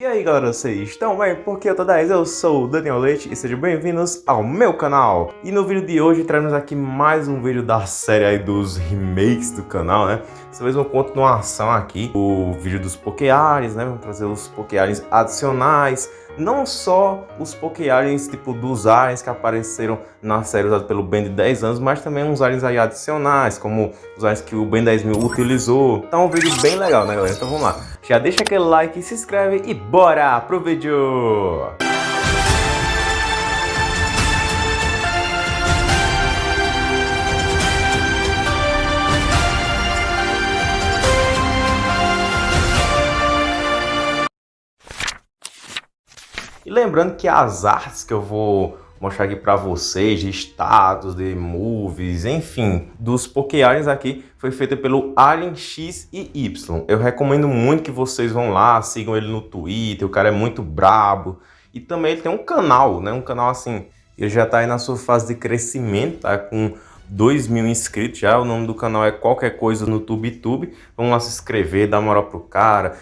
E aí galera, vocês estão bem? Porque eu tô 10, eu sou o Daniel Leite e sejam bem-vindos ao meu canal. E no vídeo de hoje trazemos aqui mais um vídeo da série aí dos remakes do canal, né? Dessa vez uma continuação aqui, o vídeo dos Pokéaliens, né? Vamos trazer os Pokéaliens adicionais, não só os Pokéaliens tipo dos aliens que apareceram na série usada pelo Ben de 10 anos, mas também uns aliens aí adicionais, como os aliens que o Ben 10.000 utilizou. Tá um vídeo bem legal, né galera? Então vamos lá. Já deixa aquele like, se inscreve e bora pro vídeo! E lembrando que as artes que eu vou mostrar aqui para vocês de status, de movies, enfim, dos Pokéaliens aqui foi feita pelo Alien X e Y. Eu recomendo muito que vocês vão lá, sigam ele no Twitter, o cara é muito brabo. E também ele tem um canal, né? Um canal assim, ele já tá aí na sua fase de crescimento, tá? Com 2 mil inscritos já, o nome do canal é qualquer coisa no TubeTube. Vamos lá se inscrever, dar moral pro cara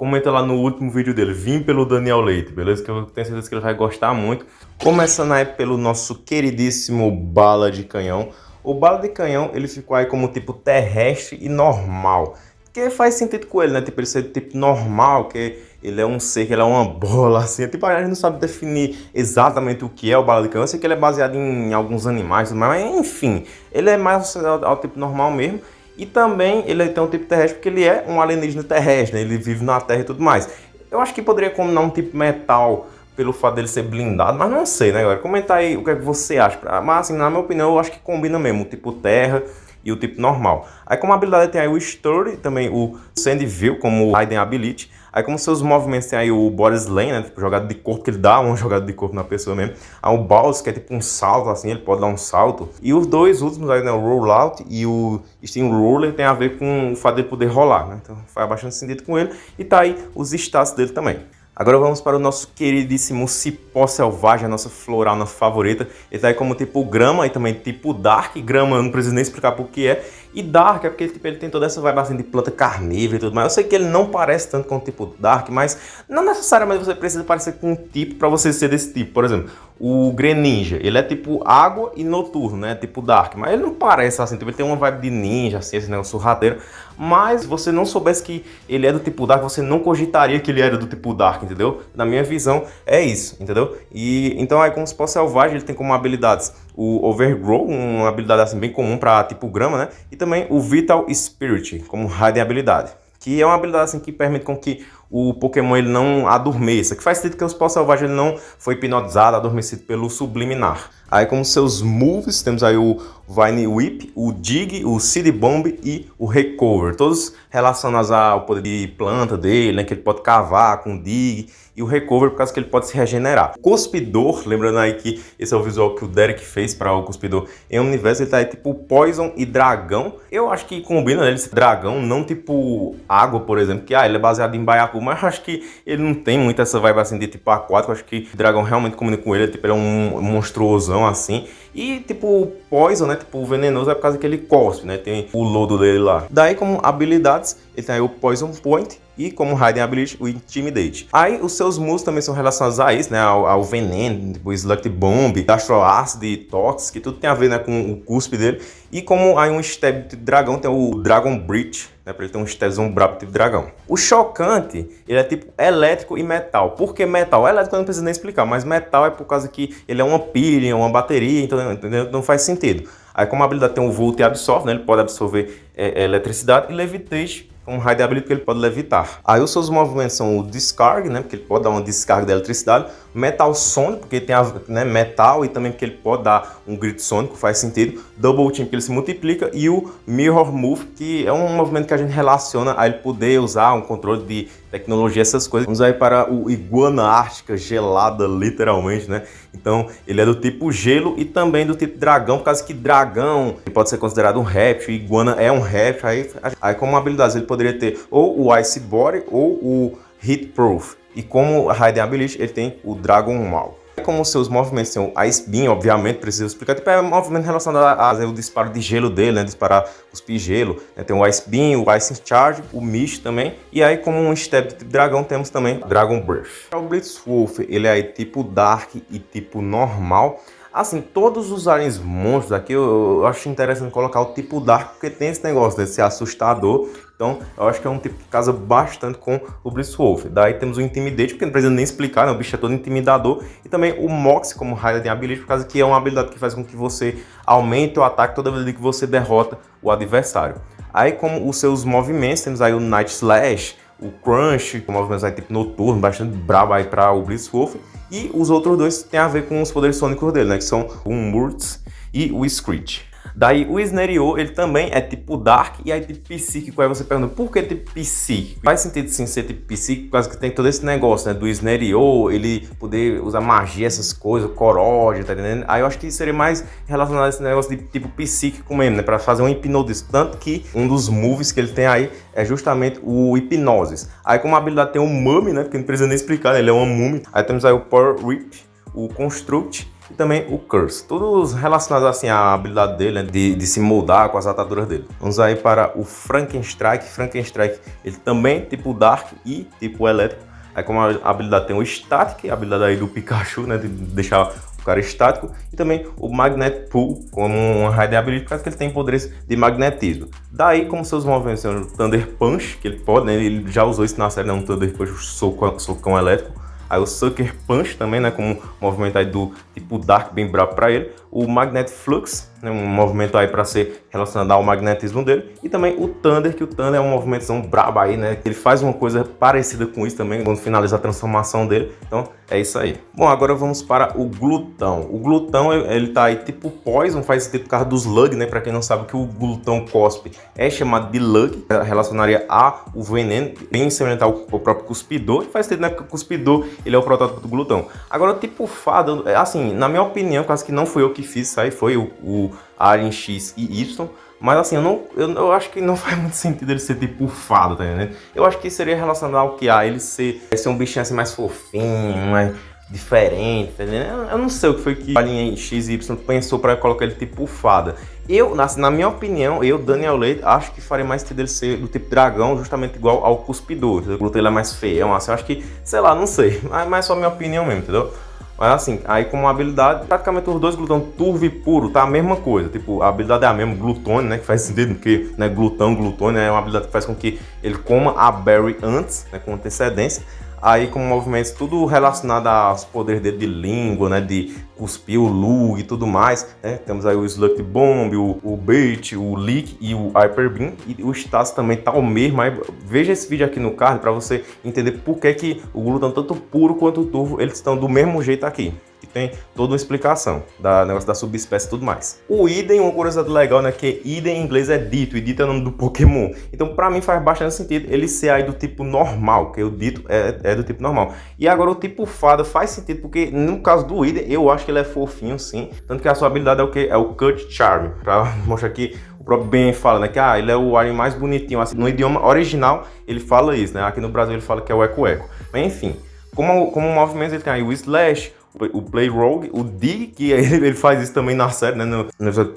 comenta lá no último vídeo dele, vim pelo Daniel Leite, beleza? Que eu tenho certeza que ele vai gostar muito. Começando aí pelo nosso queridíssimo Bala de Canhão. O Bala de Canhão, ele ficou aí como tipo terrestre e normal. Que faz sentido com ele, né? Tipo, ele ser tipo normal, que ele é um ser, que ele é uma bola, assim. Tipo, a gente não sabe definir exatamente o que é o bala de canhão. Eu sei que ele é baseado em alguns animais, mas enfim, ele é mais ao, ao tipo normal mesmo. E também ele tem um tipo terrestre porque ele é um alienígena terrestre, né? ele vive na Terra e tudo mais. Eu acho que poderia combinar um tipo metal pelo fato dele ser blindado, mas não sei, né, galera? Comenta aí o que, é que você acha. Mas, assim, na minha opinião, eu acho que combina mesmo o tipo terra e o tipo normal. Aí, como habilidade, tem aí o Story, também o Sandville, como Hidden Ability. Aí como seus movimentos tem aí o body slam, né? Tipo, jogada de corpo, que ele dá uma jogada de corpo na pessoa mesmo. Aí o bounce, que é tipo um salto, assim, ele pode dar um salto. E os dois últimos aí, né? O rollout e o steam roller tem a ver com o fato dele poder rolar, né? Então faz bastante sentido com ele. E tá aí os status dele também. Agora vamos para o nosso queridíssimo cipó selvagem, a nossa floral favorita. Ele tá aí como tipo grama e também tipo dark. Grama eu não preciso nem explicar por que é. E Dark é porque tipo, ele tem toda essa vibe assim de planta carnívora e tudo mais. Eu sei que ele não parece tanto com o tipo Dark, mas não necessariamente você precisa parecer com um tipo para você ser desse tipo. Por exemplo, o Greninja, ele é tipo água e noturno, né? Tipo Dark, mas ele não parece assim, tipo, ele tem uma vibe de ninja, assim, esse negócio surradeiro. Mas se você não soubesse que ele é do tipo Dark, você não cogitaria que ele era do tipo Dark, entendeu? Na minha visão, é isso, entendeu? E então aí como se fosse selvagem, ele tem como habilidades o Overgrow, uma habilidade assim bem comum para tipo grama, né? E também o Vital Spirit, como raid habilidade. Que é uma habilidade assim que permite com que o Pokémon ele não adormeça. Que faz sentido que o Spell Selvagem ele não foi hipnotizado, adormecido pelo Subliminar. Aí como seus moves, temos aí o Vine Whip, o Dig, o Seed Bomb e o Recover. Todos relacionados ao poder de planta dele, né? Que ele pode cavar com o Dig e o Recover por causa que ele pode se regenerar. Cuspidor, lembrando aí que esse é o visual que o Derek fez para o Cuspidor em Universo, ele tá aí tipo Poison e Dragão. Eu acho que combina né, esse dragão, não tipo água, por exemplo, que ah, ele é baseado em Baiacu, mas acho que ele não tem muito essa vibe assim de tipo aquático, acho que o dragão realmente combina com ele, tipo, ele é um monstruosão assim. E tipo, Poison, né, tipo venenoso é por causa que ele cospe, né, tem o lodo dele lá. Daí como habilidades, ele tem aí o Poison Point, e como Raiden Ability, o Intimidate. Aí os seus moves também são relacionados a isso, né? Ao, ao veneno, tipo Slug Bomb, Astro Acid, Tox, que tudo tem a ver né, com o cuspe dele. E como aí um stab de dragão tem o Dragon Breach, né? Pra ele ter um stabzão brabo tipo dragão. O chocante, ele é tipo elétrico e metal. Por que metal? Elétrico eu não preciso nem explicar, mas metal é por causa que ele é uma pilha, uma bateria, então entendeu? não faz sentido. Aí como a habilidade tem um Volt e absorve, né? Ele pode absorver é, é, eletricidade e levitation um raio de habilidade que ele pode levitar. Aí os seus movimentos são o Discard, né, porque ele pode dar uma descarga de eletricidade, Metal Sonic, porque tem a, né, metal e também porque ele pode dar um grito sônico, faz sentido, Double Team, porque ele se multiplica, e o Mirror Move, que é um movimento que a gente relaciona a ele poder usar um controle de tecnologia, essas coisas. Vamos aí para o Iguana Ártica gelada, literalmente, né? Então, ele é do tipo gelo e também do tipo dragão, por causa que dragão pode ser considerado um réptil, iguana é um réptil, aí, aí como habilidade ele poderia ter ou o Ice Body ou o Heat Proof. E como Raiden Ability, ele tem o Dragon Maul. Como seus movimentos tem o Ice Beam, obviamente, preciso explicar, tipo, é um movimento relacionado ao disparo de gelo dele, né, disparar cuspir gelo, né? tem o Ice Beam, o Ice Charge, o Mist também, e aí como um step de dragão temos também Dragon Breath. O Blitzwolf, ele é tipo Dark e tipo normal, Assim, todos os aliens monstros aqui, eu, eu, acho interessante colocar o tipo Dark, porque tem esse negócio de ser assustador. Então, eu acho que é um tipo que casa bastante com o Blitzwolf. Daí temos o Intimidate, porque não precisa nem explicar, né? o bicho é todo intimidador. E também o Mox como Hiding Ability, por causa que é uma habilidade que faz com que você aumente o ataque toda vez que você derrota o adversário. Aí, como os seus movimentos, temos aí o Night Slash, o Crunch, com movimentos aí tipo noturno, bastante brabo aí para o Blitzwolf. E os outros dois têm a ver com os poderes sônicos dele, né? Que são o Murtz e o Screech. Daí o Snario, ele também é tipo Dark e aí tipo psíquico. Aí você pergunta, por que tipo psíquico? Faz sentido sim ser tipo psíquico, causa que tem todo esse negócio, né? Do Snario, ele poder usar magia, essas coisas, coródia, tá entendendo? Aí eu acho que seria mais relacionado a esse negócio de tipo psíquico mesmo, né? Pra fazer um hipnose. Tanto que um dos moves que ele tem aí é justamente o hipnose. Aí como habilidade tem o Mummy, né? Porque não precisa nem explicar, né? Ele é uma mummy. Aí temos aí o Power Rip, o Construct e também o Curse. Todos relacionados assim à habilidade dele, né, de, de, se moldar com as ataduras dele. Vamos aí para o Frankenstrike. Frankenstrike, ele também tipo Dark e tipo Elétrico. Aí como a habilidade tem o Static, a habilidade aí do Pikachu, né, de deixar o cara estático, e também o Magnet Pull, como uma raid ability, porque ele tem poderes de magnetismo. Daí, como seus movimentos são o Thunder Punch, que ele pode, né, ele já usou isso na série, né, um Thunder Punch, socão, socão elétrico, Aí o Sucker Punch também, né, como um movimento aí do tipo Dark bem brabo para ele. O Magnet Flux, né, um movimento aí para ser relacionado ao magnetismo dele. E também o Thunder, que o Thunder é um movimento brabo aí, né, ele faz uma coisa parecida com isso também quando finaliza a transformação dele. Então é isso aí. Bom, agora vamos para o glutão. O glutão, ele tá aí tipo Poison, faz sentido por causa dos Lug, né? Pra quem não sabe que o glutão cospe é chamado de Lug, relacionaria a o veneno, bem semelhante ao, próprio cuspidor. Faz sentido, né? Porque o cuspidor, ele é o protótipo do glutão. Agora, tipo fada, é, assim, na minha opinião, quase que não foi eu que fiz isso aí, foi o, o Alien X e Y. Mas assim, eu, não, eu, eu, acho que não faz muito sentido ele ser tipo fado, tá entendendo? Eu acho que seria relacionado ao que há, ele ser, ser um bichinho assim mais fofinho, mais diferente, tá entendendo? Eu, não sei o que foi que a linha XY pensou para colocar ele tipo fada. Eu, na, na, minha opinião, eu, Daniel Leite, acho que faria mais sentido ele ser do tipo dragão, justamente igual ao cuspidor. Glúteo ele é mais feião, assim, eu acho que, sei lá, não sei. Mas, mas é só minha opinião mesmo, entendeu? Mas assim, aí como habilidade, praticamente os dois glutão turvo e puro, tá a mesma coisa. Tipo, a habilidade é a mesma, glutone, né? Que faz sentido, porque né, glutão, glutone é uma habilidade que faz com que ele coma a berry antes, né? Com antecedência aí com movimentos tudo relacionado aos poderes dele de língua, né, de cuspir o lug e tudo mais, né? Temos aí o Slug Bomb, o, o Bait, o Leak e o Hyper Beam e o status também tá o mesmo, aí veja esse vídeo aqui no card para você entender por que, que o glúten tanto puro quanto o turvo, eles estão do mesmo jeito aqui tem toda uma explicação da negócio da subespécie e tudo mais. O Idem, uma curiosidade legal, né, que Idem em inglês é dito, e dito é o nome do Pokémon. Então, para mim faz bastante sentido ele ser aí do tipo normal, que o dito é, é do tipo normal. E agora o tipo fada faz sentido, porque no caso do Idem, eu acho que ele é fofinho sim, tanto que a sua habilidade é o que? É o Cut Charm, para mostrar que o próprio Ben fala, né, que ah, ele é o alien mais bonitinho, assim, no idioma original ele fala isso, né, aqui no Brasil ele fala que é o Eco Eco. Mas enfim, como, como movimento ele tem aí o Slash, o Play Rogue, o Dig, que ele, ele, faz isso também na série, né? No,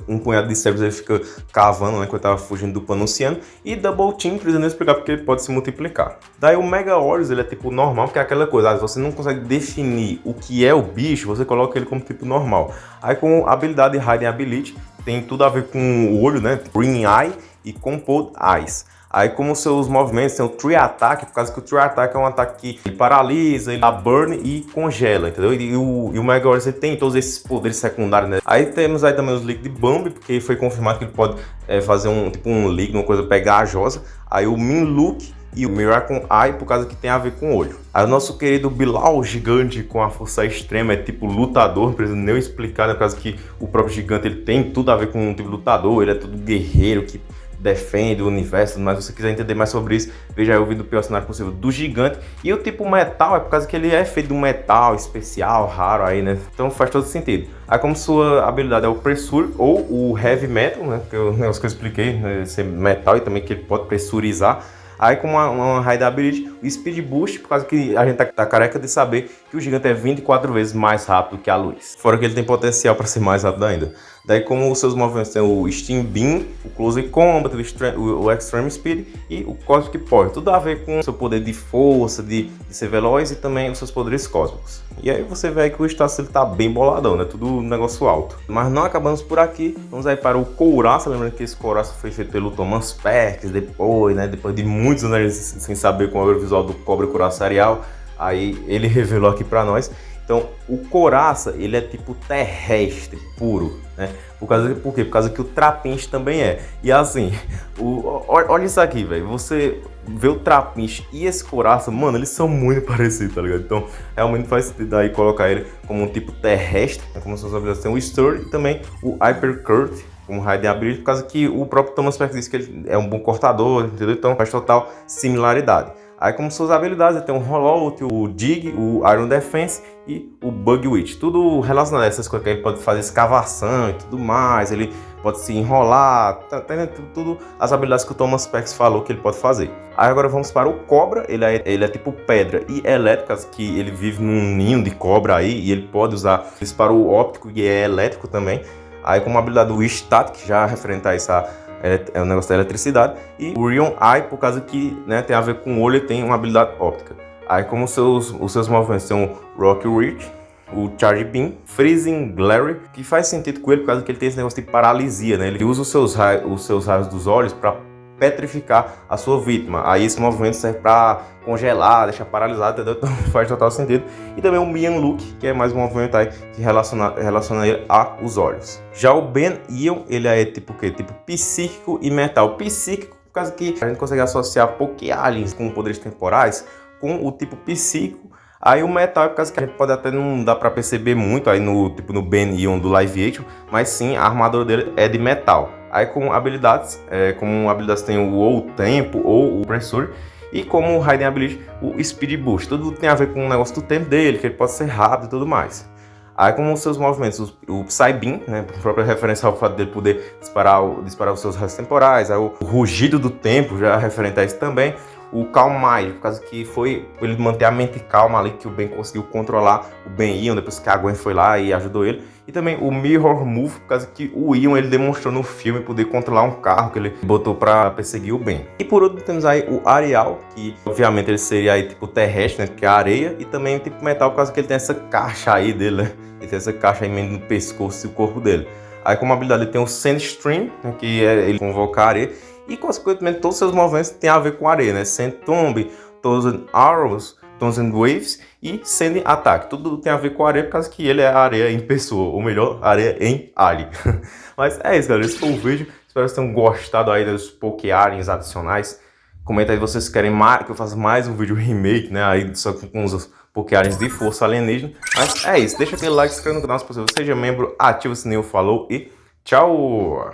um punhado de servos ele fica cavando, né? Quando tava fugindo do Panunciano. E Double Team, precisando explicar porque ele pode se multiplicar. Daí o Mega Horus, ele é tipo normal, porque é aquela coisa, ah, você não consegue definir o que é o bicho, você coloca ele como tipo normal. Aí com a habilidade Hiding Ability, tem tudo a ver com o olho, né? Green Eye e Compound Eyes. Aí como seus movimentos tem o Tree Attack, por causa que o Tree Attack é um ataque que ele paralisa, ele dá burn e congela, entendeu? E, o, e o Mega Warrior tem todos esses poderes secundários, né? Aí temos aí também os Liquid Bomb, porque foi confirmado que ele pode é, fazer um tipo um líquido, uma coisa pegajosa. Aí o Minlook e o Miracle Eye, por causa que tem a ver com olho. Aí o nosso querido Bilal, gigante com a força extrema, é tipo lutador, não preciso nem explicar, né? Por causa que o próprio gigante ele tem tudo a ver com um tipo lutador, ele é todo guerreiro, que defende o universo, mas se você quiser entender mais sobre isso, veja aí o vídeo do pior cenário possível do gigante. E o tipo metal é por causa que ele é feito de um metal especial, raro aí, né? Então faz todo sentido. Aí como sua habilidade é o pressure ou o heavy metal, né? Que é o negócio que eu expliquei, né? ser metal e também que ele pode pressurizar. Aí com uma, uma high ability, Speed Boost, por causa que a gente tá, tá careca de saber que o gigante é 24 vezes mais rápido que a luz. Fora que ele tem potencial para ser mais rápido ainda. Daí como os seus movimentos tem o Steam Beam, o Close Combat, o, o Extreme Speed e o Cosmic Power. Tudo a ver com o seu poder de força, de, de ser veloz e também os seus poderes cósmicos. E aí você vê que o status ele tá bem boladão, né? Tudo um negócio alto. Mas não acabamos por aqui. Vamos aí para o Couraça. Lembrando que esse Couraça foi feito pelo Thomas Perkins depois, né? Depois de muitos anos sem saber como era o visual do Cobre Couraçarial. Aí ele revelou aqui para nós. Então, o coraça, ele é tipo terrestre, puro, né? Por, causa, por quê? Por causa que o trapinche também é. E assim, o, olha isso aqui, velho. Você vê o trapinche e esse coraça, mano, eles são muito parecidos, tá ligado? Então, realmente faz sentido aí colocar ele como um tipo terrestre, né? como suas habilidades tem o Stir e também o Hypercurt, como raio de habilidade, por causa que o próprio Thomas Peck disse que ele é um bom cortador, entendeu? Então, faz total similaridade. Aí como suas habilidades, tem o Rollout, o Dig, o Iron Defense e o Bug Witch. Tudo relacionado a essas coisas que ele pode fazer escavação e tudo mais, ele pode se enrolar, tá, tá, tudo as habilidades que o Thomas Pex falou que ele pode fazer. Aí agora vamos para o Cobra, ele é, ele é tipo pedra e elétricas, que ele vive num ninho de cobra aí e ele pode usar disparo óptico e é elétrico também. Aí como habilidade do Static, já referente a essa é o negócio da eletricidade, e o Rion Eye, por causa que né, tem a ver com o olho e tem uma habilidade óptica. Aí como os seus, os seus movimentos são o Rock Reach, o Charge Beam, Freezing Glare, que faz sentido com ele por causa que ele tem esse negócio de paralisia, né? Ele usa os seus, os seus raios dos olhos para petrificar a sua vítima. Aí esse movimento serve para congelar, deixar paralisado, entendeu? Então faz total sentido. E também o Mian Look, que é mais um movimento aí que relaciona, relaciona ele aos olhos. Já o Ben Ion, ele é tipo o quê? Tipo psíquico e mental. Psíquico, por causa que a gente consegue associar Poké Aliens com poderes temporais com o tipo psíquico Aí o metal é por causa que a gente pode até não dar para perceber muito aí no tipo no Ben Ion do Live Action, mas sim a armadura dele é de metal. Aí com habilidades, é, como habilidades tem o ou o tempo ou o pressor, e como o Raiden Ability, o Speed Boost. Tudo tem a ver com o negócio do tempo dele, que ele pode ser rápido e tudo mais. Aí como os seus movimentos, o Psybeam, né, própria referência ao fato dele poder disparar, disparar os seus restos temporais, aí o, o rugido do tempo, já referente a isso também, o Calm Mind, por causa que foi ele manter a mente calma ali, que o Ben conseguiu controlar o Ben Ion, depois que a Gwen foi lá e ajudou ele. E também o Mirror Move, por causa que o Ion ele demonstrou no filme poder controlar um carro que ele botou para perseguir o Ben. E por último temos aí o Arial, que obviamente ele seria aí tipo terrestre, né, que é a areia, e também tipo metal, por causa que ele tem essa caixa aí dele, né? Ele tem essa caixa aí no pescoço e o corpo dele. Aí como habilidade ele tem o Sandstream, né, que é ele convocar a areia, e consequentemente todos os seus movimentos têm a ver com areia, né? Sand Tomb, Thousand Arrows, Thousand Waves e Sand Attack. Tudo tem a ver com areia por causa que ele é areia em pessoa, ou melhor, areia em alien. Mas é isso, galera. Esse foi o vídeo. Espero que vocês tenham gostado aí dos Poké Aliens adicionais. Comenta aí se vocês querem que eu faça mais um vídeo remake, né? Aí só com os Poké Aliens de força alienígena. Mas é isso. Deixa aquele like, se inscreva no canal se possível. Seja membro, ativa o sininho, falou e tchau!